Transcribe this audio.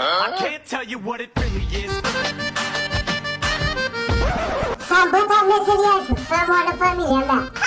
I can't tell you what it really is. Sen bu tableti yersin. Sen bu arada ben.